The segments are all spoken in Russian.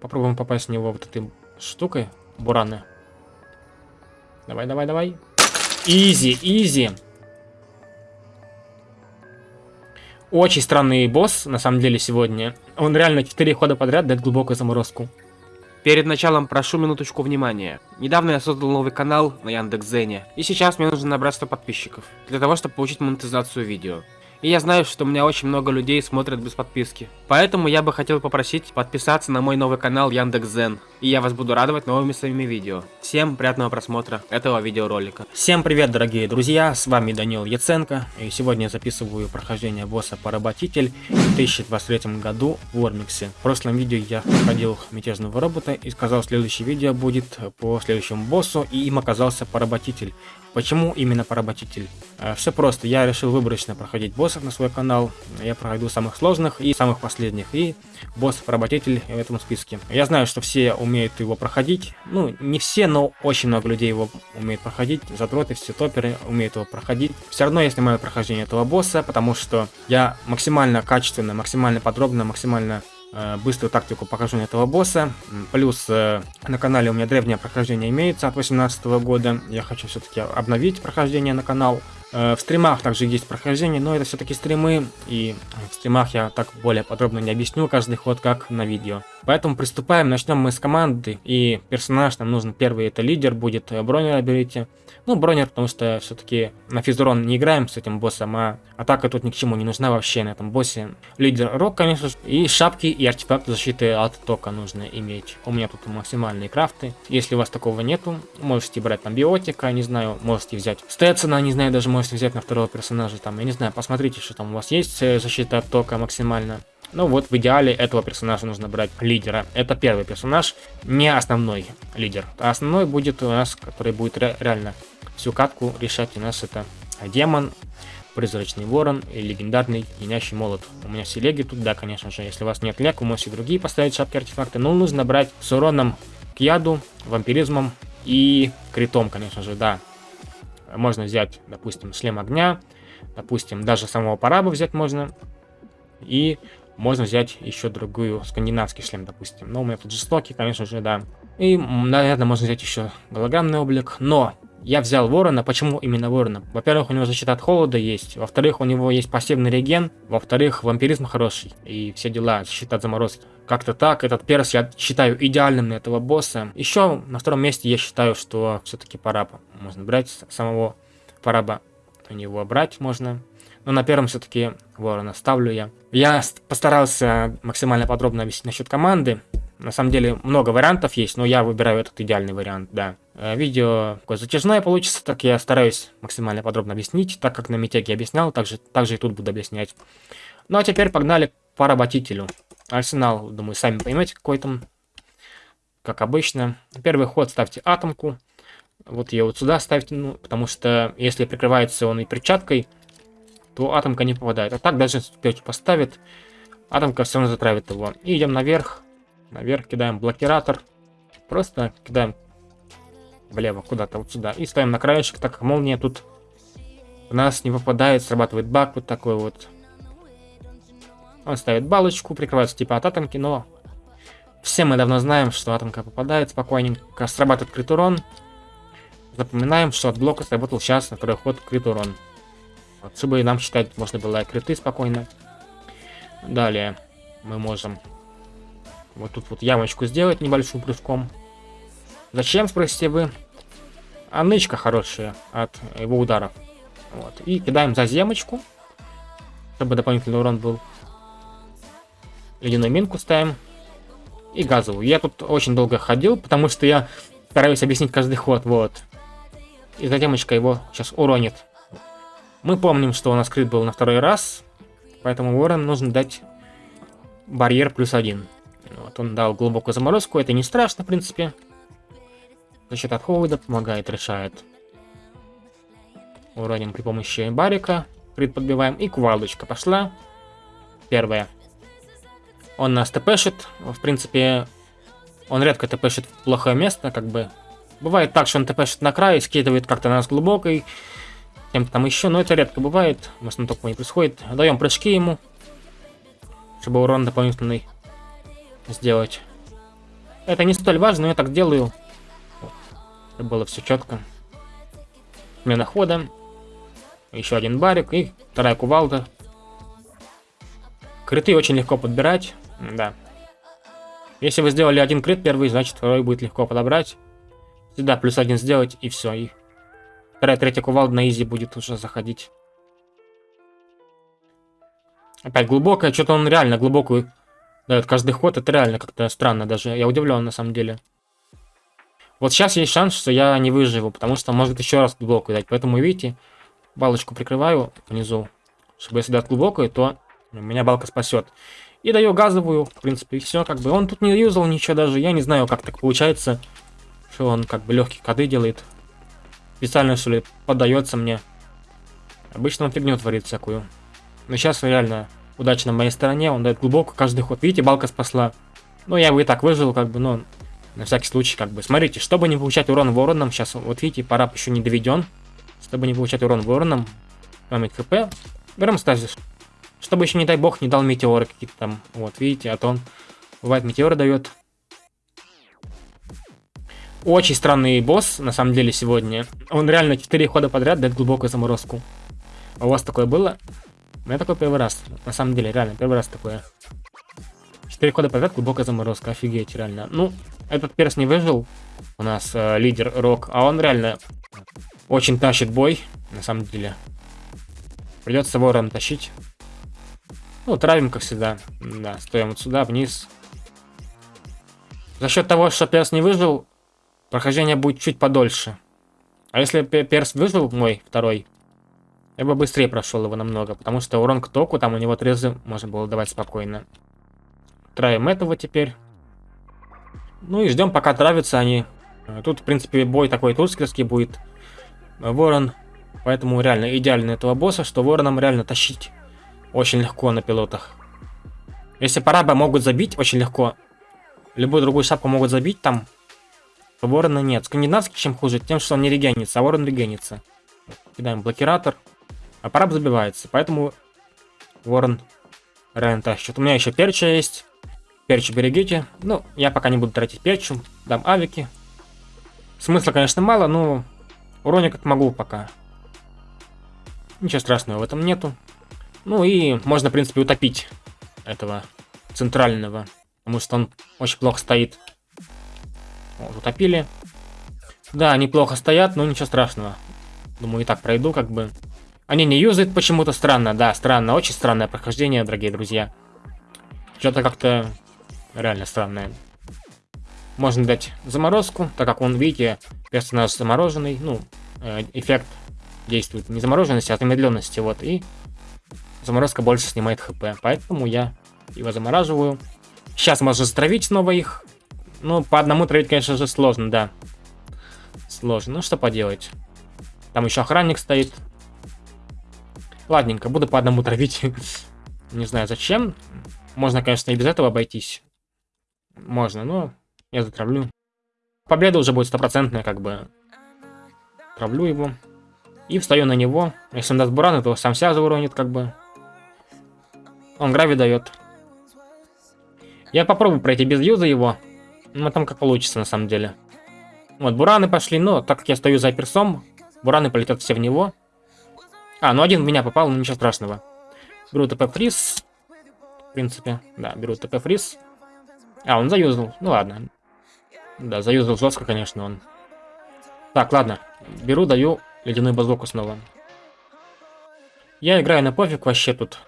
Попробуем попасть в него вот этой штукой. Бураны. Давай, давай, давай. Изи, изи. Очень странный босс, на самом деле, сегодня. Он реально 4 хода подряд дает глубокую заморозку. Перед началом прошу минуточку внимания. Недавно я создал новый канал на Яндекс.Зене, и сейчас мне нужно набрать 100 подписчиков, для того, чтобы получить монетизацию видео. И я знаю, что у меня очень много людей смотрят без подписки. Поэтому я бы хотел попросить подписаться на мой новый канал Яндекс.Зен. И я вас буду радовать новыми своими видео. Всем приятного просмотра этого видеоролика. Всем привет, дорогие друзья, с вами Данил Яценко. И сегодня я записываю прохождение босса Поработитель в 2023 году в Ормиксе. В прошлом видео я проходил мятежного робота и сказал, следующее видео будет по следующему боссу, и им оказался Поработитель. Почему именно Поработитель? Э, Все просто, я решил выборочно проходить боссов на свой канал. Я пройду самых сложных и самых последних. И босс Поработитель в этом списке. Я знаю, что все умеют его проходить. Ну, не все, но очень много людей его умеют проходить. Задроты, все топеры умеют его проходить. Все равно я снимаю прохождение этого босса, потому что я максимально качественно, максимально подробно, максимально быструю тактику прохождения этого босса. Плюс э, на канале у меня древнее прохождение имеется от 2018 года. Я хочу все-таки обновить прохождение на канал. Э, в стримах также есть прохождение, но это все-таки стримы, и в стримах я так более подробно не объясню каждый ход, как на видео. Поэтому приступаем, начнем мы с команды, и персонаж нам нужен первый, это лидер, будет э, Бронера берите. Ну, Бронер, потому что все-таки на физурон не играем с этим боссом, а атака тут ни к чему не нужна вообще на этом боссе. Лидер Рок, конечно же, и шапки и артефакты защиты от тока нужно иметь. У меня тут максимальные крафты. Если у вас такого нету, можете брать там биотика, не знаю, можете взять Стetsона, не знаю, даже можете взять на второго персонажа, там, я не знаю, посмотрите, что там у вас есть э, защита от тока максимально. Ну вот, в идеале этого персонажа нужно брать лидера. Это первый персонаж, не основной лидер. А основной будет у нас, который будет ре реально всю катку решать у нас это демон, призрачный ворон и легендарный линящий молот. У меня все леги тут, да, конечно же. Если у вас нет лег, вы можете другие поставить шапки артефакты. Но нужно брать с уроном к яду, вампиризмом и критом, конечно же, да. Можно взять, допустим, шлем огня, допустим, даже самого параба взять можно. И можно взять еще другую скандинавский шлем, допустим. Но у меня тут жестокий, конечно же, да. И, наверное, можно взять еще голограммный облик. Но я взял ворона. Почему именно ворона? Во-первых, у него защита от холода есть. Во-вторых, у него есть пассивный реген. Во-вторых, вампиризм хороший. И все дела, защита от заморозки. Как-то так. Этот перс я считаю идеальным на этого босса. Еще на втором месте я считаю, что все-таки параба. Можно брать самого параба. У него брать можно. Но на первом все-таки ворона ставлю я. Я постарался максимально подробно объяснить насчет команды. На самом деле много вариантов есть, но я выбираю этот идеальный вариант, да. Э, видео такое затяжное получится, так я стараюсь максимально подробно объяснить, так как на Митеке объяснял, также, также и тут буду объяснять. Ну а теперь погнали к поработителю. Арсенал, думаю, сами поймете, какой там, как обычно. Первый ход ставьте атомку. Вот ее вот сюда ставьте, ну, потому что если прикрывается он и перчаткой, то атомка не попадает. А так даже если поставит, атомка все равно затравит его. И идем наверх. Наверх кидаем блокиратор. Просто кидаем влево, куда-то вот сюда. И ставим на краешек, так как молния тут у нас не попадает, срабатывает баг вот такой вот. Он ставит балочку, прикрывается типа от атомки, но все мы давно знаем, что атомка попадает спокойненько. Срабатывает крит урон. Запоминаем, что от блока сработал сейчас на второй ход крит урон. Вот, чтобы нам считать можно было криты спокойно. Далее мы можем вот тут вот ямочку сделать небольшим прыжком. Зачем, спросите вы? А нычка хорошая от его ударов. Вот. И кидаем за земочку, чтобы дополнительный урон был. Ледяную минку ставим. И газовую. Я тут очень долго ходил, потому что я стараюсь объяснить каждый ход. Вот. И за демочка его сейчас уронит. Мы помним, что у нас крит был на второй раз, поэтому ворон нужно дать барьер плюс один. Вот он дал глубокую заморозку, это не страшно, в принципе. Защита от холода помогает, решает. Уроним при помощи барика, крит подбиваем, и кувалдочка пошла. Первая. Он нас тпшит, в принципе, он редко тпшит в плохое место, как бы. Бывает так, что он тпшит на край, скидывает как-то нас глубокой, кем-то там еще, но это редко бывает, в основном такого не происходит. Даем прыжки ему, чтобы урон дополнительный сделать. Это не столь важно, но я так делаю. Вот. Было все четко. Смена хода. Еще один барик и вторая кувалда. Криты очень легко подбирать. Да. Если вы сделали один крит первый, значит второй будет легко подобрать. Сюда плюс один сделать и все. И вторая, третья кувалда на изи будет уже заходить. Опять глубокая. Что-то он реально глубокую дает каждый ход. Это реально как-то странно даже. Я удивлен на самом деле. Вот сейчас есть шанс, что я не выживу, потому что может еще раз глубокую дать. Поэтому, видите, балочку прикрываю внизу. Чтобы если дать глубокую, то меня балка спасет. И даю газовую, в принципе, и все, как бы. Он тут не юзал ничего даже. Я не знаю, как так получается, что он как бы легкие коды делает. Специально, что ли, поддается мне. Обычно он фигню творит всякую. Но сейчас реально удача на моей стороне. Он дает глубоко каждый ход. Видите, балка спасла. Ну, я бы и так выжил, как бы, но на всякий случай, как бы. Смотрите, чтобы не получать урон вороном, сейчас, вот видите, парап еще не доведен. Чтобы не получать урон вороном, память хп, берем стазис. Чтобы еще, не дай бог, не дал метеоры какие-то там. Вот, видите, а то он, бывает, метеоры дает. Очень странный босс, на самом деле, сегодня. Он реально 4 хода подряд дает глубокую заморозку. А у вас такое было? У меня такой первый раз. На самом деле, реально, первый раз такое. 4 хода подряд глубокая заморозка. Офигеть, реально. Ну, этот перс не выжил. У нас э, лидер Рок. А он реально очень тащит бой. На самом деле. Придется ворон тащить. Ну, травим, как всегда. Да, стоим вот сюда, вниз. За счет того, что перс не выжил, прохождение будет чуть подольше. А если перс выжил, мой второй, я бы быстрее прошел его намного, потому что урон к току, там у него трезы можно было давать спокойно. Травим этого теперь. Ну и ждем, пока травятся они. Тут, в принципе, бой такой турскерский будет. Ворон. Поэтому реально идеально этого босса, что вороном реально тащить очень легко на пилотах. Если параба могут забить очень легко, любую другую шапку могут забить там, то ворона нет. Скандинавский чем хуже? Тем, что он не регенится, а ворон регенится. Кидаем блокиратор. А параб забивается, поэтому ворон реально тащит. У меня еще перча есть. Перчу берегите. Ну, я пока не буду тратить перчу. Дам авики. Смысла, конечно, мало, но уроник как могу пока. Ничего страшного в этом нету. Ну и можно, в принципе, утопить этого центрального. Потому что он очень плохо стоит. Вот, утопили. Да, они плохо стоят, но ничего страшного. Думаю, и так пройду, как бы. Они не юзают почему-то странно. Да, странно. Очень странное прохождение, дорогие друзья. Что-то как-то реально странное. Можно дать заморозку, так как он, видите, персонаж замороженный. Ну, э, эффект действует не замороженности, а замедленности. Вот, и заморозка больше снимает хп. Поэтому я его замораживаю. Сейчас можно затравить снова их. Ну, по одному травить, конечно же, сложно, да. Сложно. Ну, что поделать. Там еще охранник стоит. Ладненько, буду по одному травить. Не знаю зачем. Можно, конечно, и без этого обойтись. Можно, но я затравлю. Победа уже будет стопроцентная, как бы. Травлю его. И встаю на него. Если он даст бураны, то сам себя зауронит, как бы. Он грави дает. Я попробую пройти без юза его. Ну, там как получится, на самом деле. Вот, бураны пошли, но так как я стою за персом, бураны полетят все в него. А, ну один в меня попал, но ничего страшного. Беру ТП фриз. В принципе, да, беру ТП фриз. А, он заюзал. Ну ладно. Да, заюзал жестко, конечно, он. Так, ладно. Беру, даю ледяную базоку снова. Я играю на пофиг вообще тут.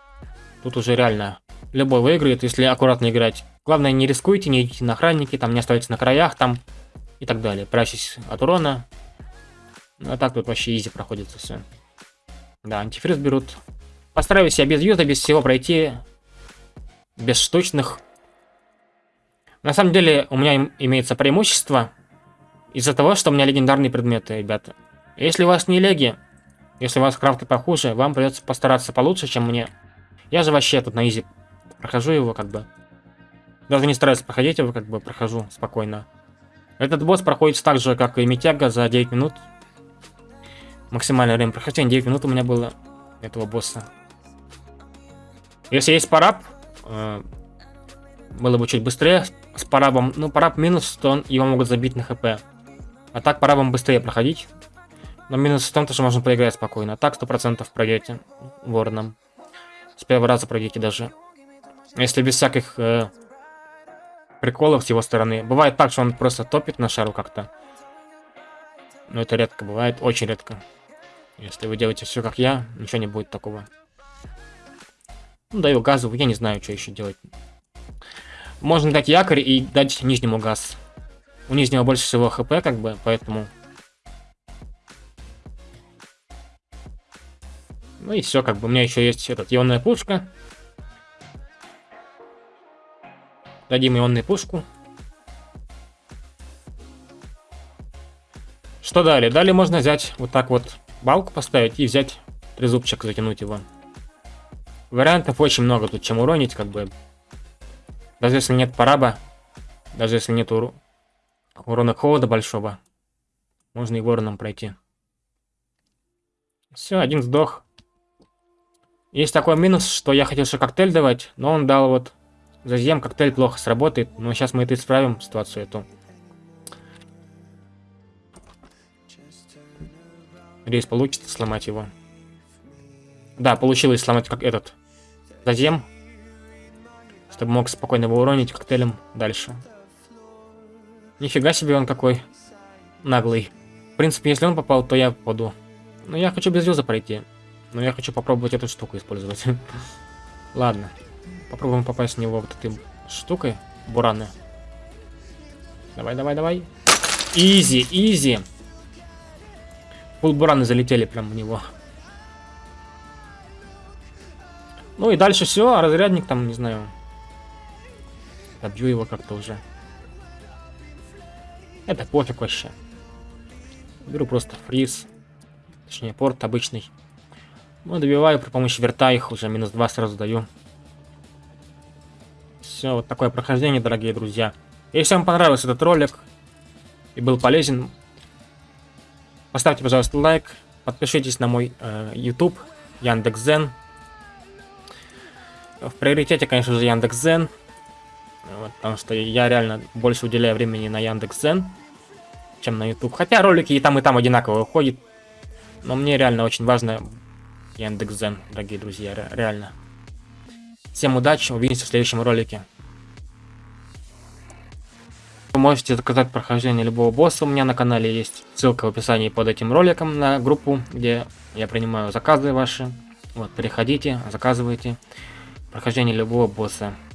Тут уже реально любой выиграет, если аккуратно играть. Главное, не рискуйте, не идите на охранники, там не оставайтесь на краях, там и так далее. Прячьтесь от урона. Ну, а так тут вообще изи проходится все. Да, антифриз берут. Постараюсь я без юза, без всего пройти. Без штучных. На самом деле, у меня имеется преимущество. Из-за того, что у меня легендарные предметы, ребята. Если у вас не леги, если у вас крафты похуже, вам придется постараться получше, чем мне. Я же вообще тут на изи прохожу его, как бы. Даже не стараюсь проходить его, как бы прохожу спокойно. Этот босс проходит так же, как и Митяга за 9 минут. Максимальное время прохождения 9 минут у меня было этого босса. Если есть параб, э, было бы чуть быстрее с парабом. Ну, параб минус, что он, его могут забить на хп. А так парабом быстрее проходить. Но минус в том, что можно проиграть спокойно. А так 100% пройдете вороном. С первого раза пройдете даже. Если без всяких э, приколов с его стороны. Бывает так, что он просто топит на шару как-то. Но это редко бывает, очень редко. Если вы делаете все как я, ничего не будет такого. Ну, даю газу, я не знаю, что еще делать. Можно дать якорь и дать нижнему газ. У нижнего больше всего хп, как бы, поэтому... Ну и все, как бы, у меня еще есть этот ионная пушка. Дадим ионную пушку. Что далее? Далее можно взять вот так вот балку поставить и взять трезубчик, затянуть его. Вариантов очень много тут, чем уронить, как бы. Даже если нет параба, даже если нет ур... урона холода большого, можно и вороном пройти. Все, один сдох. Есть такой минус, что я хотел еще коктейль давать, но он дал вот Зазем коктейль плохо сработает, но сейчас мы это исправим, ситуацию эту. Рейс получится сломать его. Да, получилось сломать как этот. Зазем. Чтобы мог спокойно его уронить коктейлем дальше. Нифига себе он какой наглый. В принципе, если он попал, то я попаду. Но я хочу без юза пройти. Но я хочу попробовать эту штуку использовать. Ладно. Попробуем попасть в него вот этой штукой. Бураны. Давай, давай, давай. Изи, изи. Пол-бураны залетели прям в него. Ну и дальше все, а разрядник там, не знаю. Добью его как-то уже. Это пофиг вообще. Беру просто фриз. Точнее, порт обычный. Ну, добиваю при помощи верта их уже минус 2 сразу даю. Все, вот такое прохождение, дорогие друзья. Если вам понравился этот ролик и был полезен, поставьте, пожалуйста, лайк, подпишитесь на мой э, YouTube, Яндекс.Зен. В приоритете, конечно же, Яндекс.Зен, вот, потому что я реально больше уделяю времени на Яндекс.Зен, чем на YouTube. Хотя ролики и там, и там одинаково выходят, но мне реально очень важно Яндекс.Зен, дорогие друзья, реально. Всем удачи, увидимся в следующем ролике. Вы можете заказать прохождение любого босса, у меня на канале есть ссылка в описании под этим роликом на группу, где я принимаю заказы ваши. Вот, переходите, заказывайте прохождение любого босса.